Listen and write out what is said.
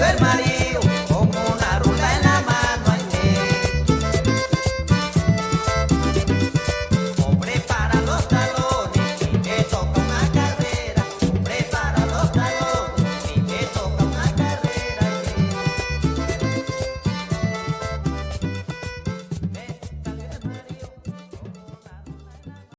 del marido.